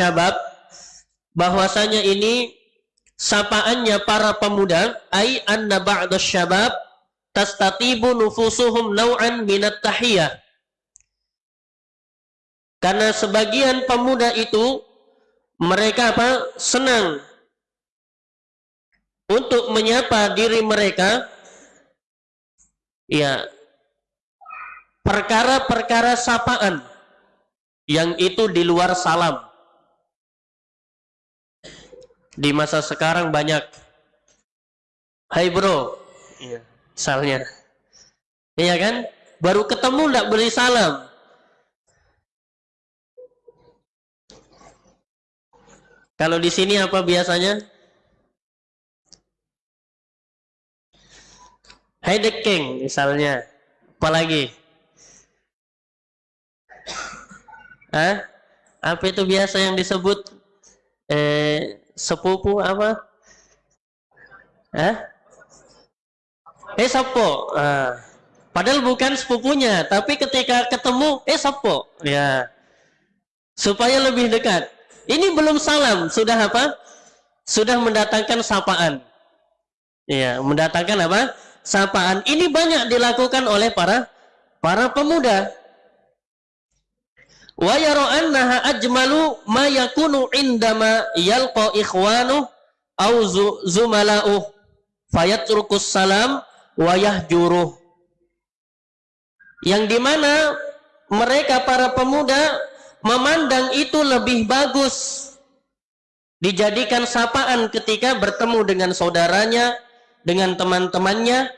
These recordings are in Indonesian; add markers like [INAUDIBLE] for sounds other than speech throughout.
syabab bahwasanya ini sapaannya para pemuda ai anna ba'da syabab tastatibu nufusuhum naw'an minat tahiyah. Karena sebagian pemuda itu mereka apa? Senang untuk menyapa diri mereka. Ya perkara-perkara sapaan yang itu di luar salam di masa sekarang banyak. Hai bro. Iya. Misalnya. Iya kan? Baru ketemu tidak beri salam. Kalau di sini apa biasanya? Hai the king misalnya. Apalagi? Hah? Apa itu biasa yang disebut eh sepupu apa? Hah? Eh sopo. Ah. Padahal bukan sepupunya, tapi ketika ketemu, eh sopo. Ya. Supaya lebih dekat. Ini belum salam, sudah apa? Sudah mendatangkan sapaan. Ya, mendatangkan apa? sapaan. Ini banyak dilakukan oleh para para pemuda. Wa yara annaha ajmalu ma yakunu indama yalqa ikhwanu au zumala'u fayatrukus salam wa yahjuruh. Yang di mana mereka para pemuda memandang itu lebih bagus dijadikan sapaan ketika bertemu dengan saudaranya dengan teman-temannya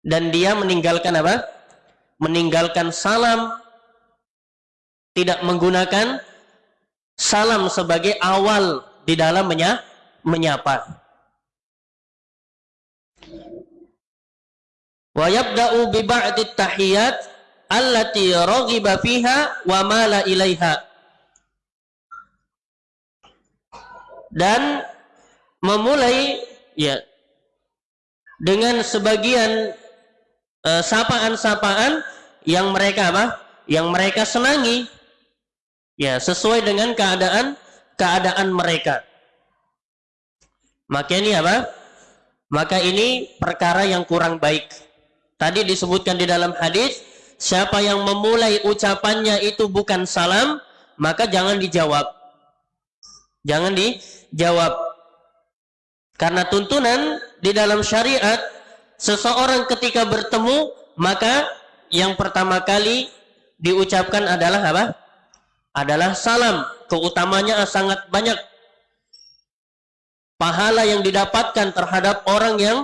dan dia meninggalkan apa? Meninggalkan salam tidak menggunakan salam sebagai awal di dalam menya menyapa. Wa yabda'u bi ba'di tahiyat allati raghiba fiha wa mala ilaiha. Dan memulai ya dengan sebagian uh, sapaan-sapaan yang mereka apa? Yang mereka senangi ya sesuai dengan keadaan keadaan mereka. Maka ini apa? Maka ini perkara yang kurang baik. Tadi disebutkan di dalam hadis, siapa yang memulai ucapannya itu bukan salam, maka jangan dijawab. Jangan dijawab. Karena tuntunan di dalam syariat seseorang ketika bertemu maka yang pertama kali diucapkan adalah apa? Adalah salam. Keutamanya sangat banyak. Pahala yang didapatkan terhadap orang yang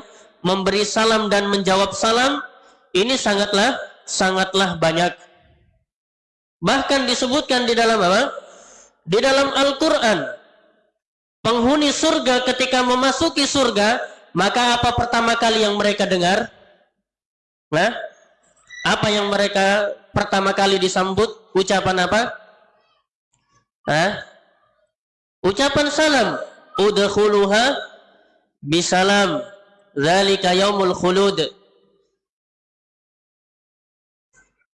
memberi salam dan menjawab salam ini sangatlah sangatlah banyak. Bahkan disebutkan di dalam apa? Di dalam Al-Qur'an penghuni surga ketika memasuki surga, maka apa pertama kali yang mereka dengar? Nah, apa yang mereka pertama kali disambut? Ucapan apa? Hah? Ucapan salam. Udkhuluha bisalam. Zalika yaumul khulud.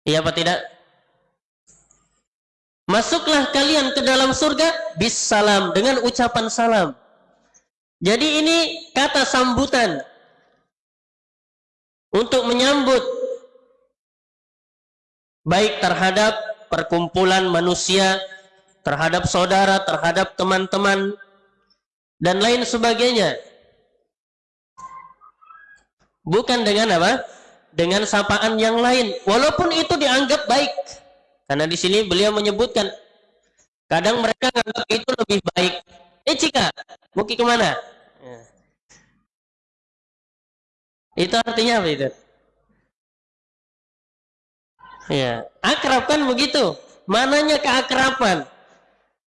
Iya apa tidak? Masuklah kalian ke dalam surga bis salam dengan ucapan salam. Jadi ini kata sambutan untuk menyambut baik terhadap perkumpulan manusia, terhadap saudara, terhadap teman-teman dan lain sebagainya. Bukan dengan apa? Dengan sapaan yang lain. Walaupun itu dianggap baik. Karena di sini beliau menyebutkan kadang mereka menganggap itu lebih baik. Eh Cika, mau ke ke mana? Ya. Itu artinya apa itu? Ya, akrab kan begitu. Mananya keakraban?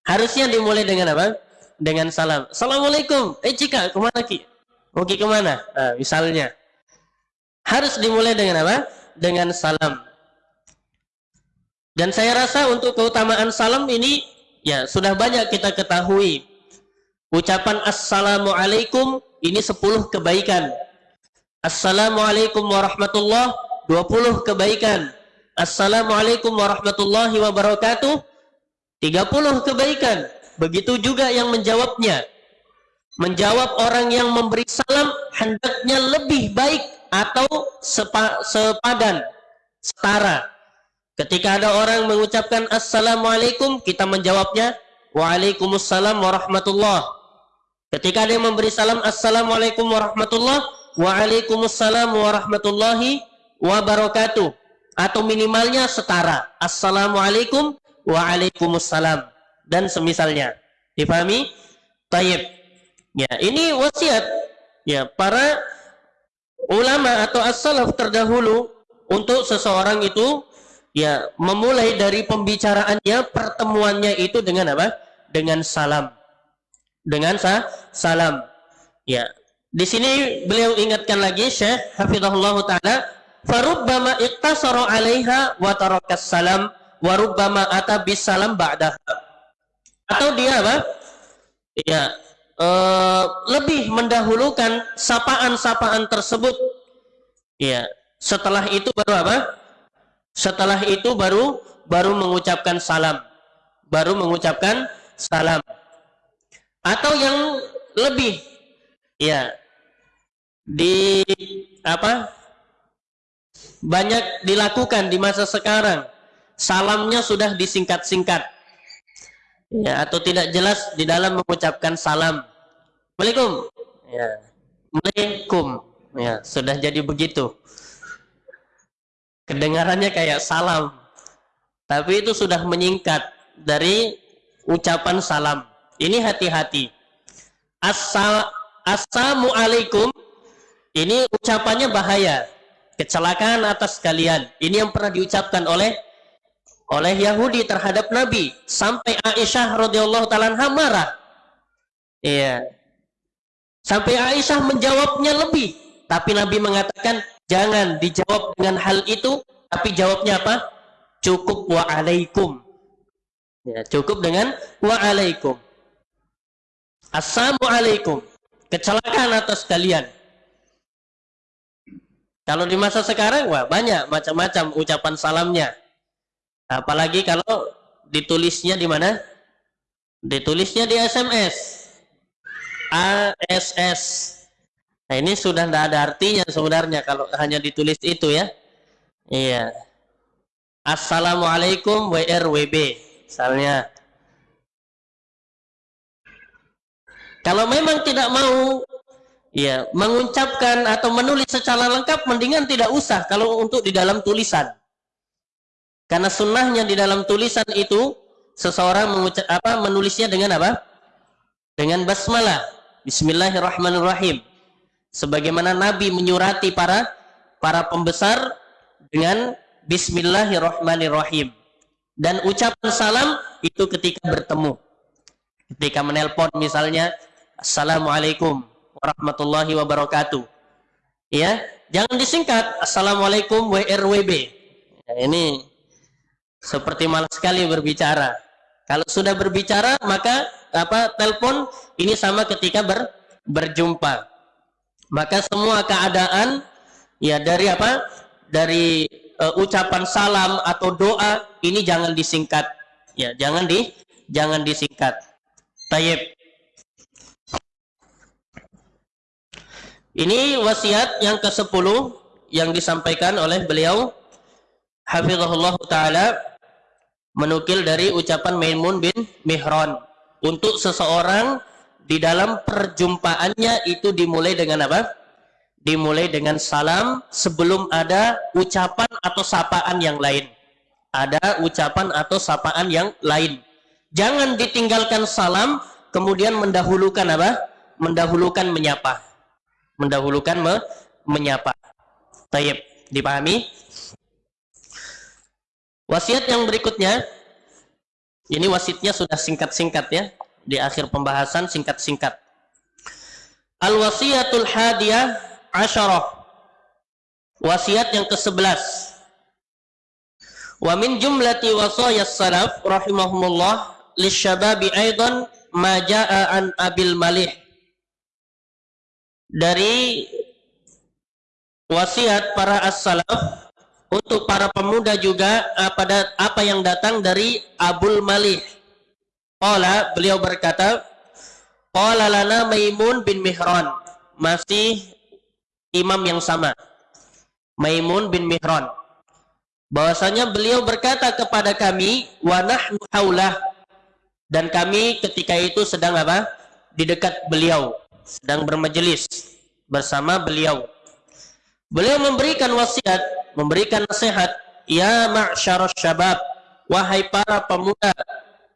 Harusnya dimulai dengan apa? Dengan salam. Assalamualaikum. Eh Cika, ke mana Ki? Mau ke ke mana? Nah, misalnya. Harus dimulai dengan apa? Dengan salam. Dan saya rasa untuk keutamaan salam ini ya sudah banyak kita ketahui. Ucapan Assalamualaikum ini 10 kebaikan. Assalamualaikum warahmatullahi 20 kebaikan. Assalamualaikum warahmatullahi wabarakatuh 30 kebaikan. Begitu juga yang menjawabnya. Menjawab orang yang memberi salam hendaknya lebih baik atau sepa, sepadan, setara. Ketika ada orang mengucapkan Assalamualaikum, kita menjawabnya Waalaikumsalam warahmatullah. Ketika dia memberi salam Assalamualaikum warahmatullah, Waalaikumsalam warahmatullahi wabarakatuh. Atau minimalnya setara. Assalamualaikum Waalaikumsalam dan semisalnya. Dipahami? Taib. Ya, ini wasiat ya para ulama atau as-salaf terdahulu untuk seseorang itu ya memulai dari pembicaraannya pertemuannya itu dengan apa? Dengan salam. Dengan sa salam. Ya. Di sini beliau ingatkan lagi Syekh hafizahullah taala farubbama iqtasara 'alaiha wa tarakas salam warubbama ata bisalam ba'daha. Atau dia apa? Ya, uh, lebih mendahulukan sapaan-sapaan tersebut. Ya, setelah itu baru apa? Setelah itu baru baru mengucapkan salam. Baru mengucapkan salam. Atau yang lebih ya di apa? banyak dilakukan di masa sekarang salamnya sudah disingkat-singkat. Ya atau tidak jelas di dalam mengucapkan salam. Assalamualaikum. Ya. Waalaikum ya sudah jadi begitu. Kedengarannya kayak salam. Tapi itu sudah menyingkat dari ucapan salam. Ini hati-hati. Assal Assalamualaikum. Ini ucapannya bahaya. Kecelakaan atas kalian. Ini yang pernah diucapkan oleh oleh Yahudi terhadap Nabi sampai Aisyah radhiyallahu taala marah. Iya. Sampai Aisyah menjawabnya lebih, tapi Nabi mengatakan jangan dijawab dengan hal itu, tapi jawabnya apa? Cukup wa alaikum. Ya, cukup dengan wa alaikum. Assalamualaikum. Kecelakaan atas kalian. Kalau di masa sekarang, wah banyak macam-macam ucapan salamnya. Apalagi kalau ditulisnya di mana? Ditulisnya di SMS. ASS. Nah, ini sudah tidak ada artinya sebenarnya kalau hanya ditulis itu ya. Iya. Assalamualaikum WRWB. Misalnya. Kalau memang tidak mau ya mengucapkan atau menulis secara lengkap mendingan tidak usah kalau untuk di dalam tulisan. Karena sunnahnya di dalam tulisan itu seseorang mengucap apa menulisnya dengan apa? Dengan basmalah. Bismillahirrahmanirrahim. Sebagaimana Nabi menyurati para para pembesar dengan Bismillahirrahmanirrahim. Dan ucapan salam itu ketika bertemu. Ketika menelpon misalnya Assalamualaikum warahmatullahi wabarakatuh. Ya, jangan disingkat Assalamualaikum WRWB. Ya, ini seperti malas sekali berbicara. Kalau sudah berbicara maka apa telepon ini sama ketika ber, berjumpa. Maka semua keadaan ya dari apa? Dari uh, ucapan salam atau doa ini jangan disingkat. Ya, jangan di jangan disingkat. Tayyib. Ini wasiat yang ke-10 yang disampaikan oleh beliau hafizahullah taala menukil dari ucapan Maimun bin Mihran untuk seseorang di dalam perjumpaannya itu dimulai dengan apa? Dimulai dengan salam sebelum ada ucapan atau sapaan yang lain. Ada ucapan atau sapaan yang lain. Jangan ditinggalkan salam kemudian mendahulukan apa? Mendahulukan menyapa. Mendahulukan me menyapa. Tayyib, dipahami? Wasiat yang berikutnya, ini wasitnya sudah singkat-singkat ya, di akhir pembahasan singkat-singkat. Al-wasiyatul hadiyah asyarah. Wasiat yang ke-11. Wa min jumlati wasayas salaf rahimahumullah lisyababi aidan ma jaa an abil malih. Dari wasiat para as-salaf untuk para pemuda juga apa apa yang datang dari Abul Malih Qala beliau berkata, Qala lana Maimun bin Mihran. Masih imam yang sama. Maimun bin Mihran. Bahwasanya beliau berkata kepada kami, wa nahnu haulah. Dan kami ketika itu sedang apa? Di dekat beliau, sedang bermajelis bersama beliau. Beliau memberikan wasiat, memberikan nasihat, ya ma'syarus syabab, wahai para pemuda,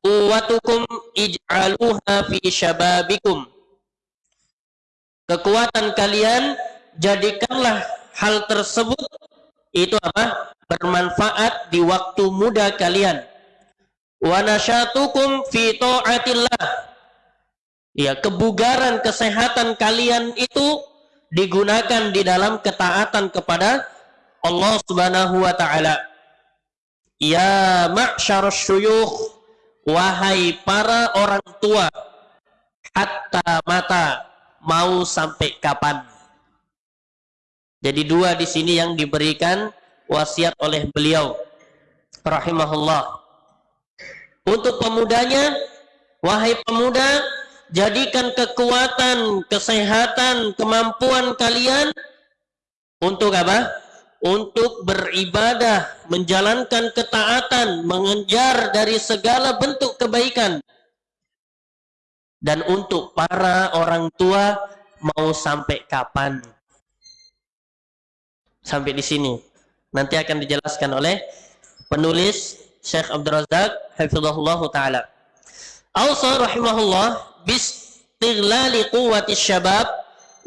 Quwatukum ij'aluha fi syababikum. Kekuatan kalian jadikanlah hal tersebut itu apa? bermanfaat di waktu muda kalian. Wa nasyatukum fi ta'atillah. Ya, kebugaran kesehatan kalian itu digunakan di dalam ketaatan kepada Allah Subhanahu wa taala. Ya ma'syarus syuyukh wahai para orang tua hatta mata mau sampai kapan? Jadi dua di sini yang diberikan wasiat oleh beliau rahimahullah. Untuk pemudanya wahai pemuda jadikan kekuatan kesehatan kemampuan kalian. Untuk apa untuk beribadah, menjalankan ketaatan, mengejar dari segala bentuk kebaikan. Dan untuk para orang tua mau sampai kapan? Sampai di sini. Nanti akan dijelaskan oleh penulis Syekh Abdul Razak hafizahullah taala. Ausa rahimahullah bistighlali quwwati syabab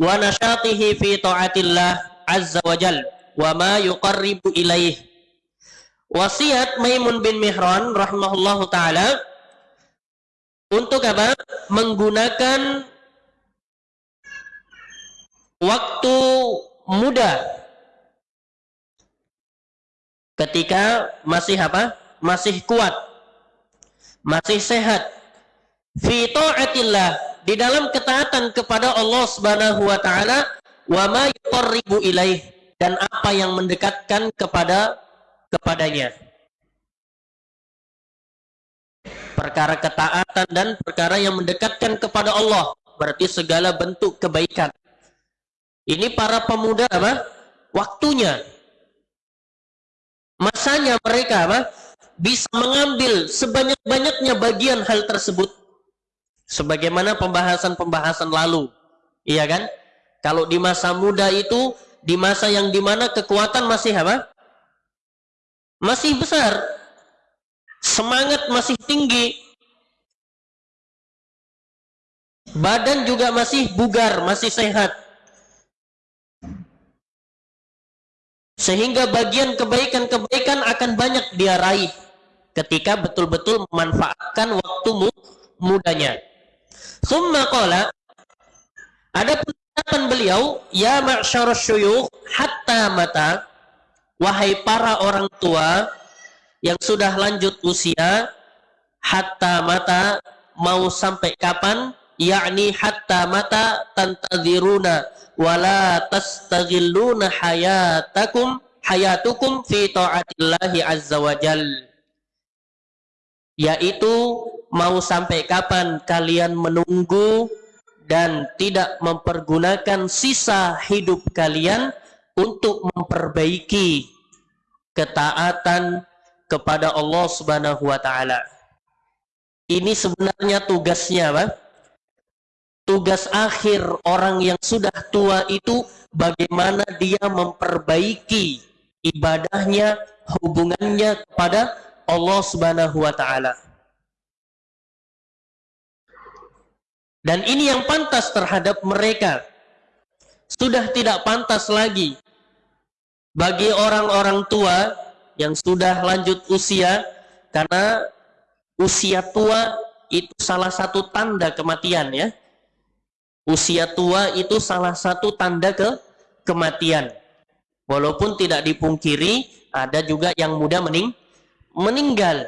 wa nashatihi fi taatillah azza wa jalla wa ma yuqarribu ilaih. Wasiat Maimun bin Mihran rahimahullahu taala untuk apa? Menggunakan waktu muda ketika masih apa? Masih kuat. Masih sehat. Fi ta'atillah di dalam ketaatan kepada Allah Subhanahu wa taala wa ma yuqarribu ilaih dan apa yang mendekatkan kepada kepadanya. Perkara ketaatan dan perkara yang mendekatkan kepada Allah, berarti segala bentuk kebaikan. Ini para pemuda apa? Waktunya. Masanya mereka apa? Bisa mengambil sebanyak-banyaknya bagian hal tersebut. Sebagaimana pembahasan-pembahasan lalu. Iya kan? Kalau di masa muda itu di masa yang di mana kekuatan masih apa? Masih besar. Semangat masih tinggi. Badan juga masih bugar, masih sehat. Sehingga bagian kebaikan-kebaikan akan banyak dia raih ketika betul-betul memanfaatkan waktu mudanya. Summa qala ada ucapan beliau, ya ma'syar syuyukh hatta mata, wahai para orang tua yang sudah lanjut usia, hatta mata mau sampai kapan? Yakni hatta mata tantadziruna wala tastaghilluna hayatakum hayatukum fi ta'atillahi azza wajal. Yaitu mau sampai kapan kalian menunggu dan tidak mempergunakan sisa hidup kalian untuk memperbaiki ketaatan kepada Allah Subhanahu wa taala. Ini sebenarnya tugasnya, Pak. Tugas akhir orang yang sudah tua itu bagaimana dia memperbaiki ibadahnya, hubungannya kepada Allah Subhanahu wa taala. Dan ini yang pantas terhadap mereka. Sudah tidak pantas lagi bagi orang-orang tua yang sudah lanjut usia karena usia tua itu salah satu tanda kematian ya. Usia tua itu salah satu tanda ke kematian. Walaupun tidak dipungkiri ada juga yang muda mening meninggal.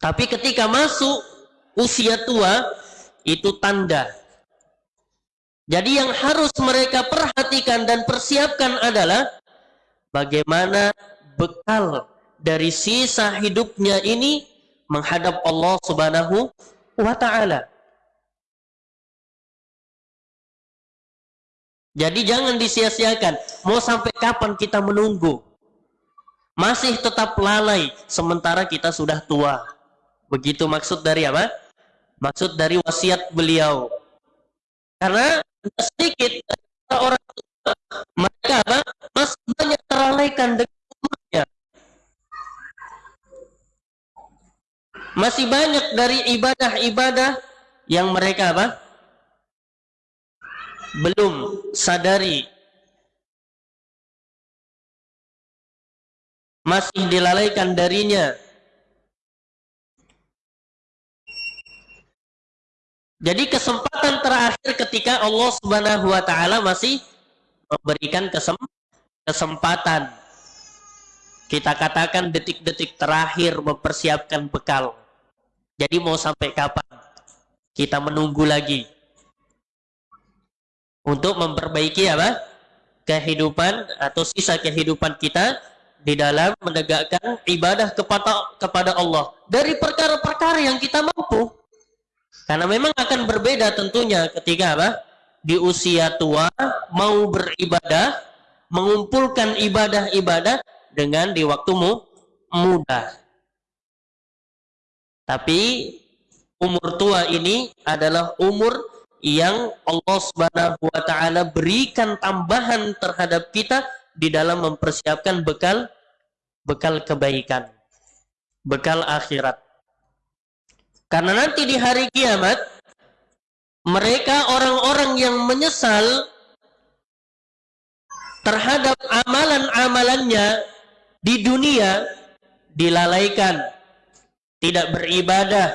Tapi ketika masuk usia tua itu tanda. Jadi yang harus mereka perhatikan dan persiapkan adalah bagaimana bekal dari sisa hidupnya ini menghadap Allah Subhanahu wa taala. Jadi jangan disia-siakan. Mau sampai kapan kita menunggu? Masih tetap lalai sementara kita sudah tua. Begitu maksud dari apa? Maksud dari wasiat beliau. Karena sedikit orang mereka apa? masih banyak terlalaikan dengan umurnya. Masih banyak dari ibadah-ibadah yang mereka apa? belum sadari masih dilalaikan darinya jadi kesempatan terakhir ketika Allah subhanahu wa ta'ala masih memberikan kesem kesempatan. Kita katakan detik-detik terakhir mempersiapkan bekal. Jadi mau sampai kapan? Kita menunggu lagi. Untuk memperbaiki apa? Kehidupan atau sisa kehidupan kita di dalam menegakkan ibadah kepada kepada Allah. Dari perkara-perkara yang kita mampu karena memang akan berbeda tentunya ketika apa di usia tua mau beribadah mengumpulkan ibadah-ibadah dengan di waktumu muda tapi umur tua ini adalah umur yang Allah Subhanahu wa taala berikan tambahan terhadap kita di dalam mempersiapkan bekal bekal kebaikan, bekal akhirat. Karena nanti di hari kiamat mereka orang-orang yang menyesal terhadap amalan-amalannya di dunia dilalaikan, tidak beribadah,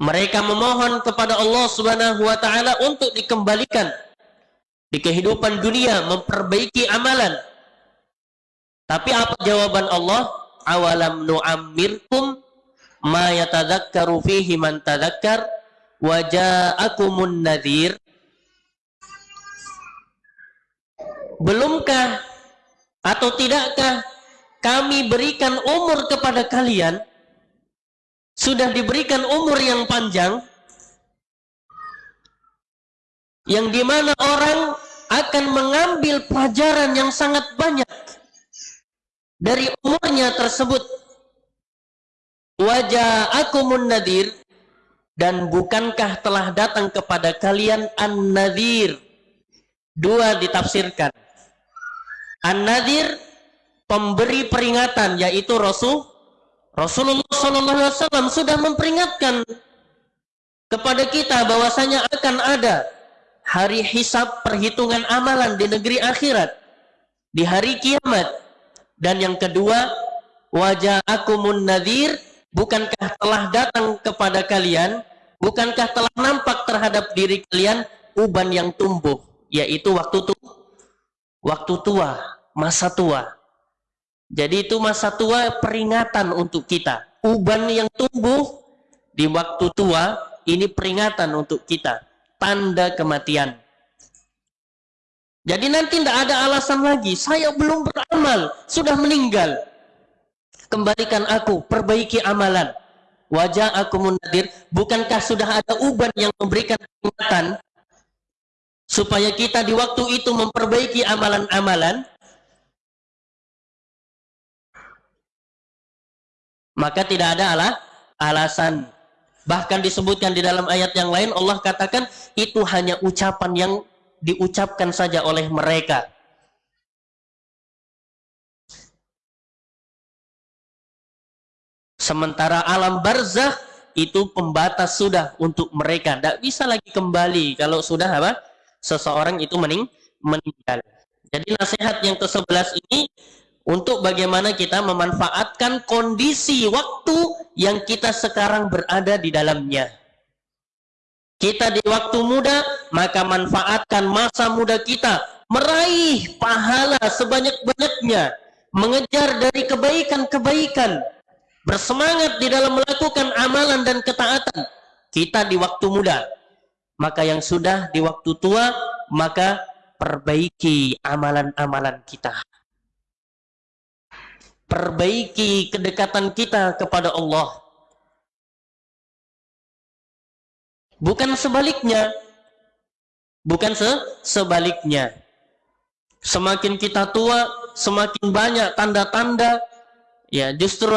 mereka memohon kepada Allah Subhanahu wa taala untuk dikembalikan di kehidupan dunia memperbaiki amalan. Tapi apa jawaban Allah? Awalam nu'ammirkum ma yatadzakkaru fihi man tadzakkar wa ja'akumun nadhir. Belumkah atau tidakkah kami berikan umur kepada kalian sudah diberikan umur yang panjang yang di mana orang akan mengambil pelajaran yang sangat banyak dari umurnya tersebut wajah akumun nadir. Dan bukankah telah datang kepada kalian an-nadir? Dua ditafsirkan. An-nadir pemberi peringatan yaitu Rasul Rasulullah SAW sudah memperingatkan kepada kita bahwasanya akan ada hari hisab perhitungan amalan di negeri akhirat di hari kiamat. Dan yang kedua wajah akumun nadir bukankah telah datang kepada kalian bukankah telah nampak terhadap diri kalian uban yang tumbuh yaitu waktu tu waktu tua masa tua jadi itu masa tua peringatan untuk kita. Uban yang tumbuh di waktu tua ini peringatan untuk kita. Tanda kematian. Jadi nanti tidak ada alasan lagi. Saya belum beramal, sudah meninggal. Kembalikan aku, perbaiki amalan. Wajah aku munadir. Bukankah sudah ada uban yang memberikan peringatan supaya kita di waktu itu memperbaiki amalan-amalan? maka tidak ada alah, alasan bahkan disebutkan di dalam ayat yang lain Allah katakan itu hanya ucapan yang diucapkan saja oleh mereka sementara alam barzah itu pembatas sudah untuk mereka. Tidak bisa lagi kembali. Kalau sudah apa? Seseorang itu mening meninggal. Jadi nasihat yang ke-11 ini untuk bagaimana kita memanfaatkan kondisi waktu yang kita sekarang berada di dalamnya. Kita di waktu muda, maka manfaatkan masa muda kita. Meraih pahala sebanyak-banyaknya, mengejar dari kebaikan-kebaikan, bersemangat di dalam melakukan amalan dan ketaatan. Kita di waktu muda, maka yang sudah di waktu tua, maka perbaiki amalan-amalan kita perbaiki kedekatan kita kepada Allah. Bukan sebaliknya. Bukan se sebaliknya. Semakin kita tua, semakin banyak tanda-tanda ya justru?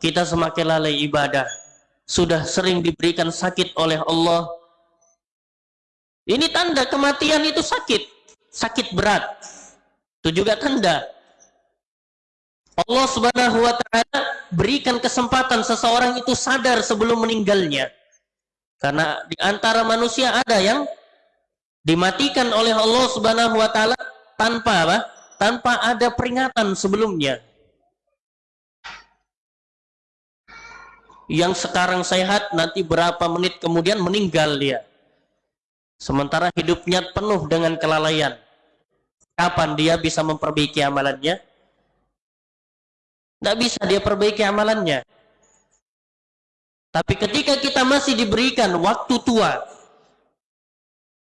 Kita semakin lalai ibadah. Sudah sering diberikan sakit oleh Allah. Ini tanda kematian itu sakit, sakit berat. Itu juga tanda Allah Subhanahu wa taala berikan kesempatan seseorang itu sadar sebelum meninggalnya. Karena di antara manusia ada yang dimatikan oleh Allah Subhanahu wa taala tanpa apa? Tanpa ada peringatan sebelumnya. Yang sekarang sehat nanti berapa menit kemudian meninggal dia. Sementara hidupnya penuh dengan kelalaian. Kapan dia bisa memperbaiki amalannya? Tidak bisa dia perbaiki amalannya. Tapi ketika kita masih diberikan waktu tua,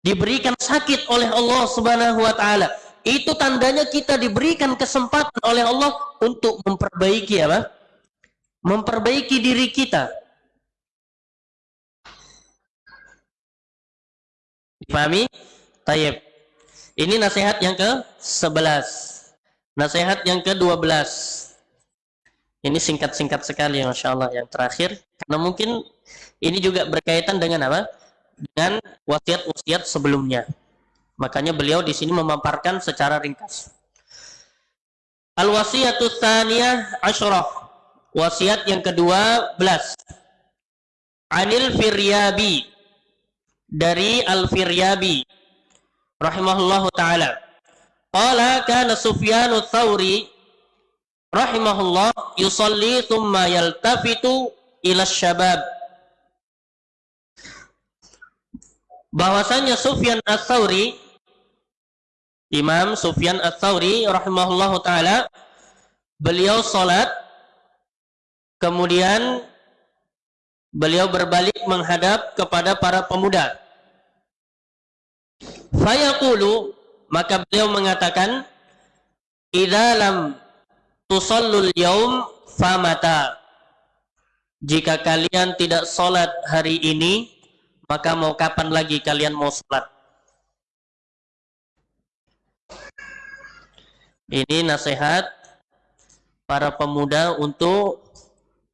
diberikan sakit oleh Allah Subhanahu wa taala, itu tandanya kita diberikan kesempatan oleh Allah untuk memperbaiki apa? Memperbaiki diri kita. Dipahami? Tayyib. Ini nasihat yang ke-11. Nasihat yang ke-12. Ini singkat-singkat sekali Masya Allah yang terakhir. Karena mungkin ini juga berkaitan dengan apa? Dengan wasiat-wasiat sebelumnya. Makanya beliau di sini memaparkan secara ringkas. Al-wasiyatu tsaniyah asyrah. Wasiat yang kedua belas. Anil Firyabi dari Al-Firyabi rahimahullahu taala. Qala kana Sufyanu Tsauri rahimahullah yusalli thumma yaltafitu ila syabab bahwasanya Sufyan Ats-Tsauri Imam Sufyan Ats-Tsauri rahimahullah taala beliau salat kemudian beliau berbalik menghadap kepada para pemuda. Fayaqulu maka beliau mengatakan idza lam tusallul yaum famata. Jika kalian tidak sholat hari ini maka mau kapan lagi kalian mau sholat? Ini nasihat para pemuda untuk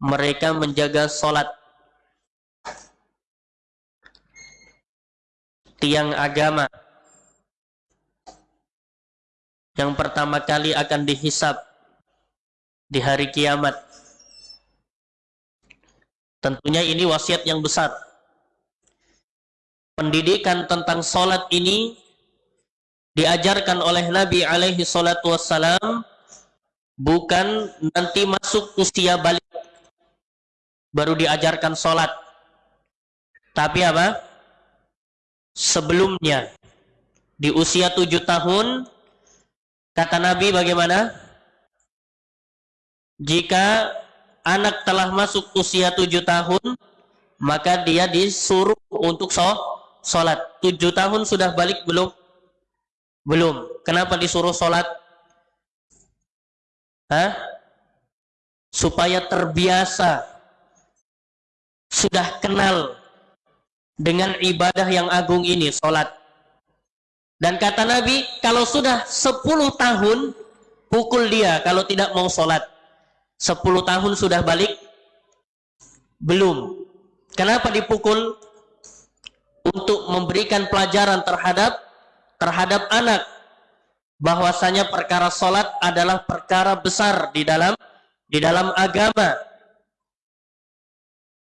mereka menjaga sholat tiang agama yang pertama kali akan dihisap di hari kiamat. Tentunya ini wasiat yang besar. Pendidikan tentang solat ini diajarkan oleh Nabi alaihi salatu wassalam bukan nanti masuk usia balik baru diajarkan solat. Tapi apa? Sebelumnya di usia tujuh tahun kata Nabi bagaimana? jika anak telah masuk usia tujuh tahun maka dia disuruh untuk sholat tujuh tahun sudah balik belum belum kenapa disuruh sholat Hah? supaya terbiasa sudah kenal dengan ibadah yang agung ini sholat dan kata Nabi kalau sudah sepuluh tahun pukul dia kalau tidak mau sholat 10 tahun sudah balik? Belum. Kenapa dipukul? Untuk memberikan pelajaran terhadap terhadap anak bahwasanya perkara solat adalah perkara besar di dalam di dalam agama.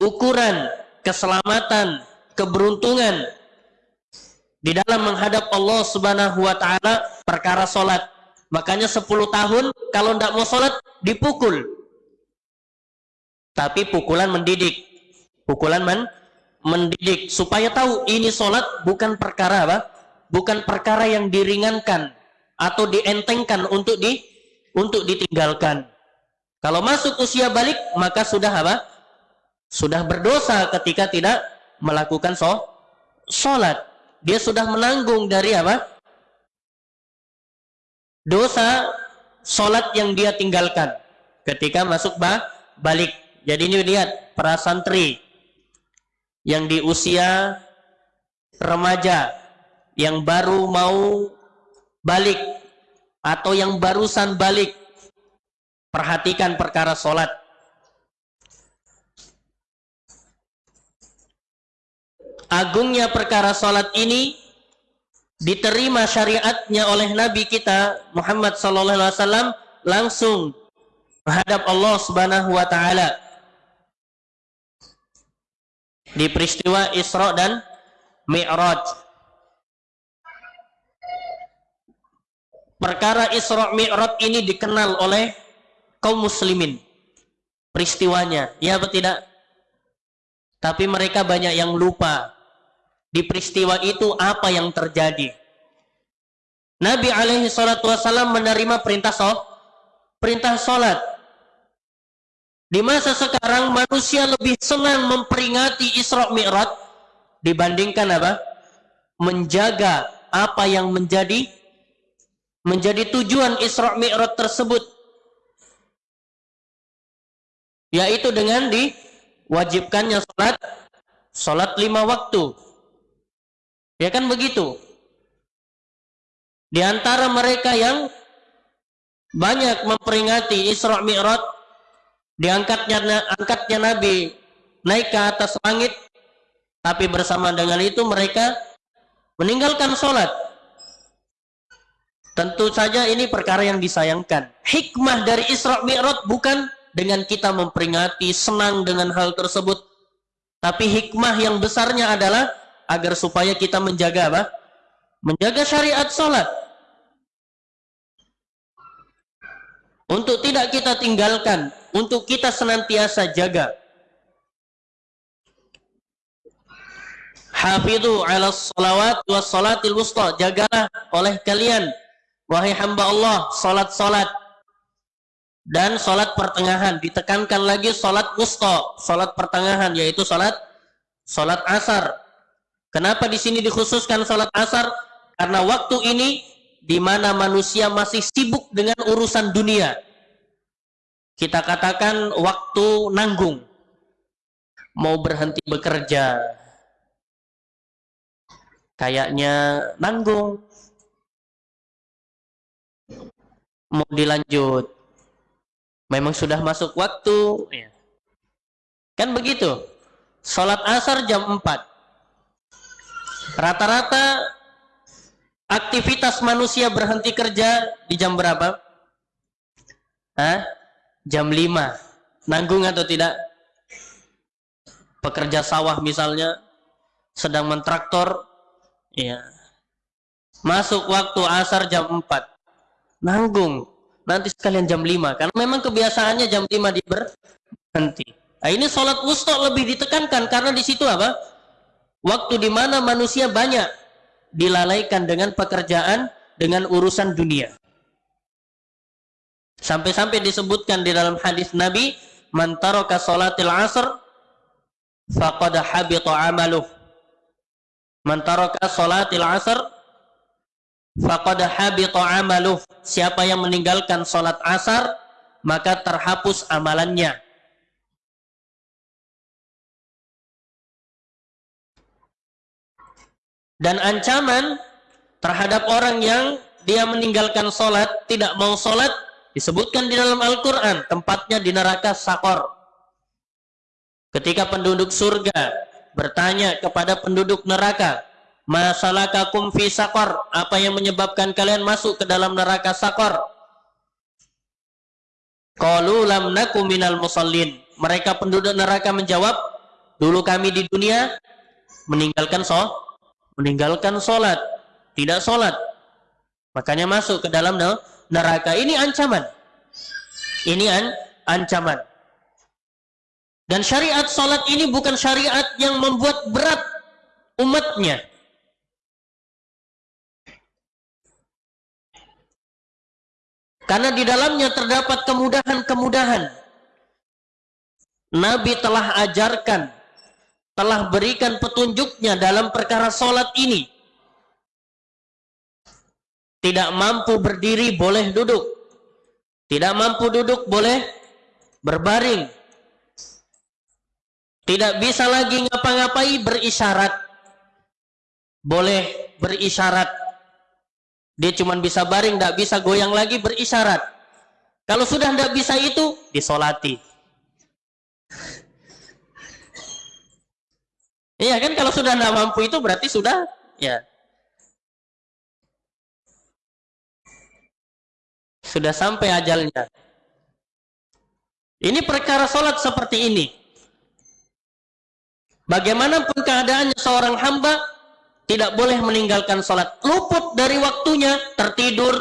Ukuran keselamatan, keberuntungan di dalam menghadap Allah Subhanahu wa taala perkara solat. Makanya 10 tahun kalau tidak mau solat dipukul. Tapi pukulan mendidik. Pukulan men mendidik. Supaya tahu ini sholat bukan perkara apa? Bukan perkara yang diringankan atau dientengkan untuk di untuk ditinggalkan. Kalau masuk usia balik maka sudah apa sudah berdosa ketika tidak melakukan sholat. Dia sudah menanggung dari apa? Dosa sholat yang dia tinggalkan ketika masuk ba balik. Jadi ini lihat para santri yang di usia remaja yang baru mau balik atau yang barusan balik perhatikan perkara sholat agungnya perkara sholat ini diterima syariatnya oleh Nabi kita Muhammad sallallahu alaihi wasallam langsung menghadap Allah Subhanahu wa taala di peristiwa Isra dan Mi'raj. Perkara Isra Mi'raj ini dikenal oleh kaum muslimin. Peristiwanya, ya atau tidak? Tapi mereka banyak yang lupa di peristiwa itu apa yang terjadi. Nabi alaihi salatu wasallam menerima perintah sholat, perintah sholat. Di masa sekarang manusia lebih senang memperingati Isra Mi'raj dibandingkan apa? Menjaga apa yang menjadi menjadi tujuan Isra Mi'raj tersebut. Yaitu dengan diwajibkannya salat salat lima waktu. Ya kan begitu? Di antara mereka yang banyak memperingati Isra Mi'raj diangkatnya angkatnya Nabi naik ke atas langit tapi bersama dengan itu mereka meninggalkan sholat. Tentu saja ini perkara yang disayangkan. Hikmah dari Isra Mi'raj bukan dengan kita memperingati, senang dengan hal tersebut. Tapi hikmah yang besarnya adalah agar supaya kita menjaga apa? Menjaga syariat sholat. Untuk tidak kita tinggalkan, untuk kita senantiasa jaga. Hafidhu ala salawat wa salatil wusta. Jagalah oleh kalian. Wahai hamba Allah, salat-salat. Dan salat pertengahan. Ditekankan lagi salat wusta. Salat pertengahan, yaitu salat salat asar. Kenapa di sini dikhususkan salat asar? Karena waktu ini di mana manusia masih sibuk dengan urusan dunia. Kita katakan waktu nanggung. Mau berhenti bekerja, kayaknya nanggung mau dilanjut memang sudah masuk waktu ya. kan begitu sholat asar jam 4 rata-rata aktivitas manusia berhenti kerja di jam berapa? Hah? jam 5 nanggung atau tidak? pekerja sawah misalnya sedang mentraktor Iya. Masuk waktu asar jam 4. Nanggung. Nanti sekalian jam 5. Karena memang kebiasaannya jam 5 di berhenti. Nah, ini sholat wusta lebih ditekankan karena di situ apa? Waktu di mana manusia banyak dilalaikan dengan pekerjaan, dengan urusan dunia. Sampai-sampai disebutkan di dalam hadis Nabi, "Man taraka salatil asr faqad habita amaluh." Man taraka salatil asr faqad habita amaluh. Siapa yang meninggalkan salat asar maka terhapus amalannya. Dan ancaman terhadap orang yang dia meninggalkan solat, tidak mau solat, disebutkan di dalam Al-Quran, tempatnya di neraka sakor. Ketika penduduk surga bertanya kepada penduduk neraka, "Masalakakum fi sakor?" Apa yang menyebabkan kalian masuk ke dalam neraka sakor? Qalu lam minal musallin. Mereka penduduk neraka menjawab, "Dulu kami di dunia meninggalkan so meninggalkan solat, tidak solat. Makanya masuk ke dalam neraka. Ini ancaman. Ini an ancaman. Dan syariat salat ini bukan syariat yang membuat berat umatnya. Karena di dalamnya terdapat kemudahan-kemudahan. Nabi telah ajarkan, telah berikan petunjuknya dalam perkara solat ini. Tidak mampu berdiri boleh duduk. Tidak mampu duduk boleh berbaring. Tidak bisa lagi ngapa-ngapai berisyarat. Boleh berisyarat. Dia cuma bisa baring, tidak bisa goyang lagi berisyarat. Kalau sudah tidak bisa itu, disolati. Iya kan kalau sudah tidak mampu itu berarti sudah ya sudah sampai ajalnya. Ini perkara sholat seperti ini. Bagaimanapun keadaannya seorang hamba tidak boleh meninggalkan sholat. Luput dari waktunya, tertidur,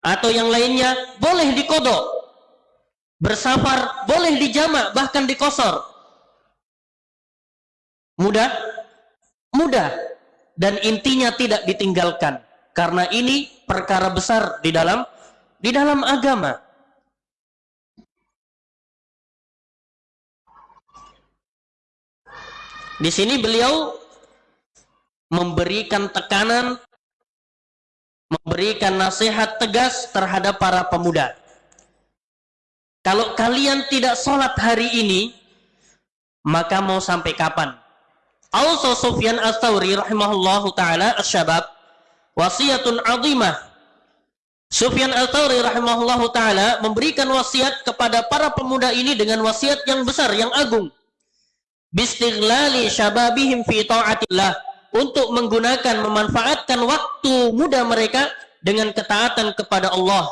atau yang lainnya, boleh dikodok. Bersafar, boleh dijamak, bahkan dikosor. Mudah? Mudah. Dan intinya tidak ditinggalkan. Karena ini perkara besar di dalam di dalam agama. Di sini beliau memberikan tekanan, memberikan nasihat tegas terhadap para pemuda. Kalau kalian tidak sholat hari ini, maka mau sampai kapan? Also Sufyan Ats-Tsauri rahimahullahu taala asyabab wasiyatun azimah. Sufyan Ats-Tsauri rahimahullahu taala memberikan wasiat kepada para pemuda ini dengan wasiat yang besar, yang agung bistighlali syababihim fi ta'atillah untuk menggunakan memanfaatkan waktu muda mereka dengan ketaatan kepada Allah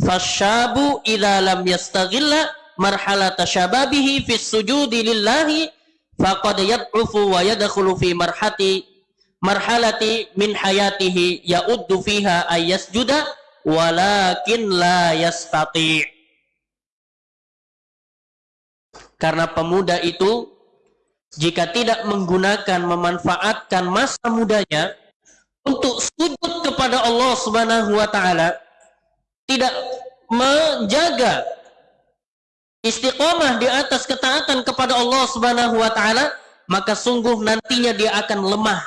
fasyabu idza lam yastaghilla marhalata syababihi fi sujudi lillahi faqad yad'ufu wa yadkhulu fi marhati marhalati min hayatihi ya'uddu fiha ayyasjuda walakin la yastati. Karena pemuda itu jika tidak menggunakan memanfaatkan masa mudanya untuk sujud kepada Allah Subhanahu wa taala tidak menjaga istiqomah di atas ketaatan kepada Allah Subhanahu wa taala maka sungguh nantinya dia akan lemah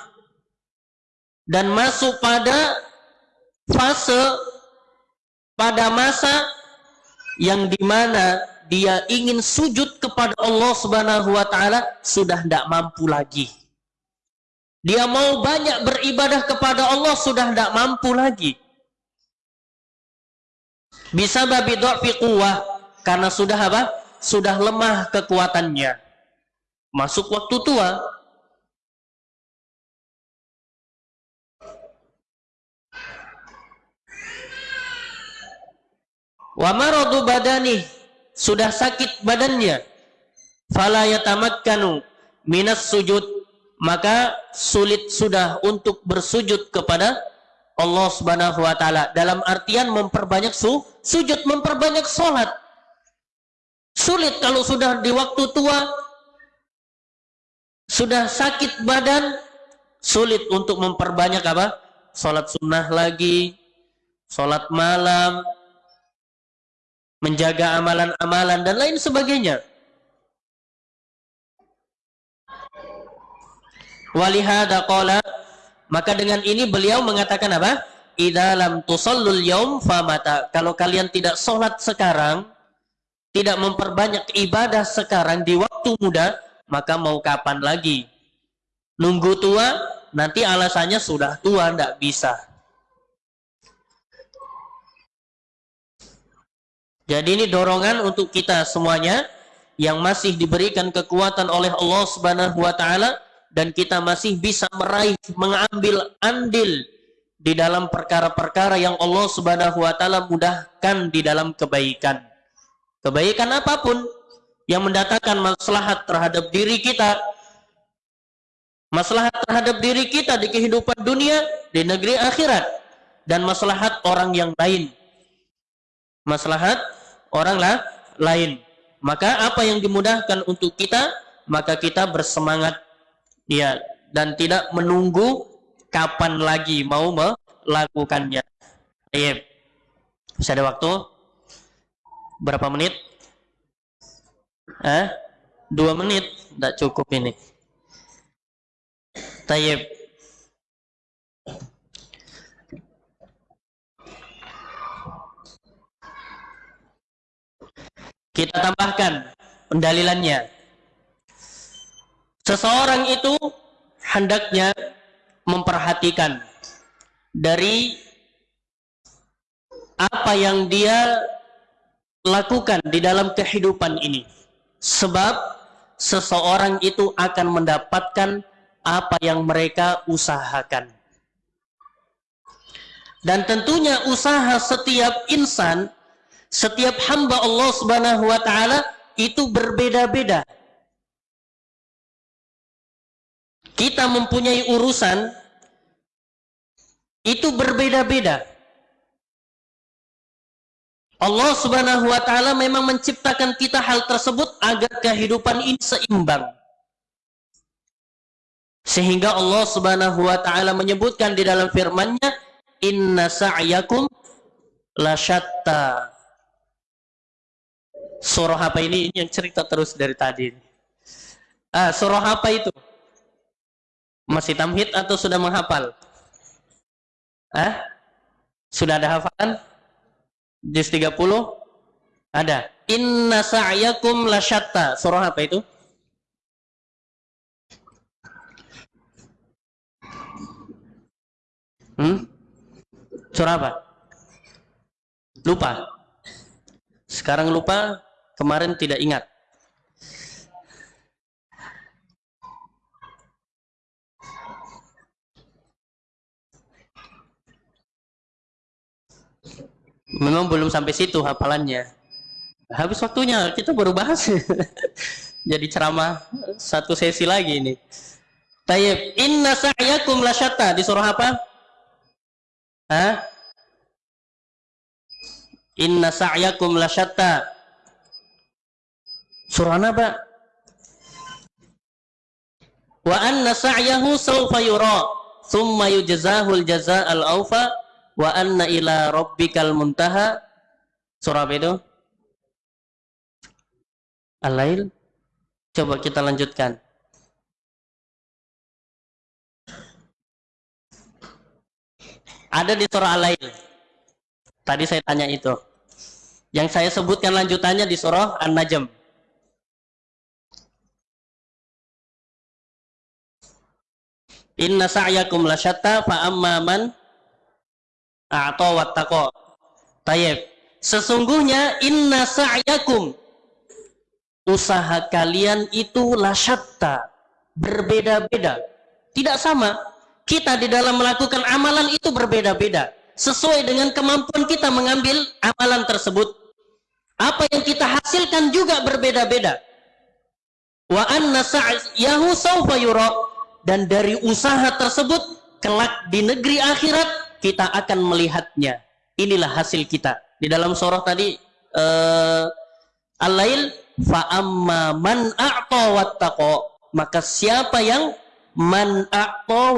dan masuk pada fase pada masa yang di mana dia ingin sujud kepada Allah Subhanahu wa taala sudah tidak mampu lagi. Dia mau banyak beribadah kepada Allah sudah tidak mampu lagi. Bisa babi dha'fi quwwah karena sudah apa? Sudah lemah kekuatannya. Masuk waktu tua. Wa maradu badani sudah sakit badannya fala yatamakkanu minas sujud maka sulit sudah untuk bersujud kepada Allah Subhanahu wa taala dalam artian memperbanyak su sujud memperbanyak salat sulit kalau sudah di waktu tua sudah sakit badan sulit untuk memperbanyak apa salat sunnah lagi salat malam menjaga amalan-amalan dan lain sebagainya. Walihada qala maka dengan ini beliau mengatakan apa? Idza lam tusallul yaum famata. Kalau kalian tidak sholat sekarang, tidak memperbanyak ibadah sekarang di waktu muda, maka mau kapan lagi? Nunggu tua, nanti alasannya sudah tua, tidak bisa. Jadi ini dorongan untuk kita semuanya yang masih diberikan kekuatan oleh Allah Subhanahu wa taala dan kita masih bisa meraih mengambil andil di dalam perkara-perkara yang Allah Subhanahu wa taala mudahkan di dalam kebaikan. Kebaikan apa pun yang mendatangkan maslahat terhadap diri kita, maslahat terhadap diri kita di kehidupan dunia, di negeri akhirat dan maslahat orang yang lain maslahat orang lah, lain. Maka apa yang dimudahkan untuk kita, maka kita bersemangat ya dan tidak menunggu kapan lagi mau melakukannya. Baik. Bisa ada waktu? Berapa menit? Eh? Dua menit? Tidak cukup ini. Tayyib. Kita tambahkan pendalilannya. Seseorang itu hendaknya memperhatikan dari apa yang dia lakukan di dalam kehidupan ini. Sebab seseorang itu akan mendapatkan apa yang mereka usahakan. Dan tentunya usaha setiap insan, setiap hamba Allah Subhanahu wa taala itu berbeda-beda. Kita mempunyai urusan itu berbeda-beda. Allah Subhanahu wa taala memang menciptakan kita hal tersebut agar kehidupan ini seimbang. Sehingga Allah Subhanahu wa taala menyebutkan di dalam firman-Nya, "Inna sa'yakum lasyatta." Surah apa ini? Ini yang cerita terus dari tadi. Ah, surah apa itu? Masih tamhid atau sudah menghafal? Ah? Sudah ada hafalan? Juz 30 ada. Inna sa'yakum lasyatta. Surah apa itu? Hmm? Surah apa? Lupa. Sekarang lupa, kemarin tidak ingat. Memang belum sampai situ hafalannya. Habis waktunya kita baru bahas. [LAUGHS] Jadi ceramah satu sesi lagi ini. Tayyib inna sa'yakum lasyata di surah apa? Hah? inna sa'yakum lasyata surah apa wa anna sa'yahu sawfa yura thumma yujzahul jaza'al awfa wa anna ila rabbikal muntaha. Surah apa itu? Al-Lail. Coba kita lanjutkan. Ada di surah Al-Lail. Tadi saya tanya itu. Yang saya sebutkan lanjutannya di surah An-Najm. Inna sa'yakum lasyatta fa amma man atau wattaqo. Tayyib. Sesungguhnya inna sa'yakum. Usaha kalian itu lasyatta berbeda-beda. Tidak sama. Kita di dalam melakukan amalan itu berbeda-beda. Sesuai dengan kemampuan kita mengambil amalan tersebut. Apa yang kita hasilkan juga berbeda-beda. Wa anna sa'yahu sawfa yura. Dan dari usaha tersebut kelak di negeri akhirat kita akan melihatnya. Inilah hasil kita. Di dalam surah tadi uh, Al-Lail fa amma man a'ta maka siapa yang man a'ta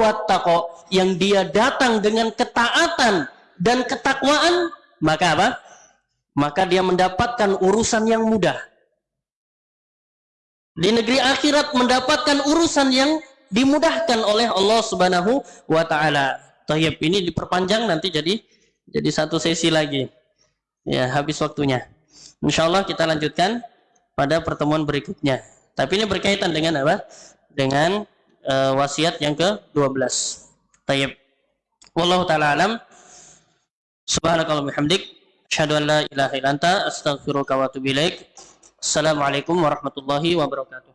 yang dia datang dengan ketaatan dan ketakwaan maka apa? Maka dia mendapatkan urusan yang mudah. Di negeri akhirat mendapatkan urusan yang dimudahkan oleh Allah Subhanahu wa taala. Tayyib ini diperpanjang nanti jadi jadi satu sesi lagi. Ya, habis waktunya. Insya Allah kita lanjutkan pada pertemuan berikutnya. Tapi ini berkaitan dengan apa? Dengan uh, wasiat yang ke-12. Tayyib. Wallahu taala alam. Subhanakallah bihamdik. Asyhadu an la ilaha. Assalamualaikum warahmatullahi wabarakatuh.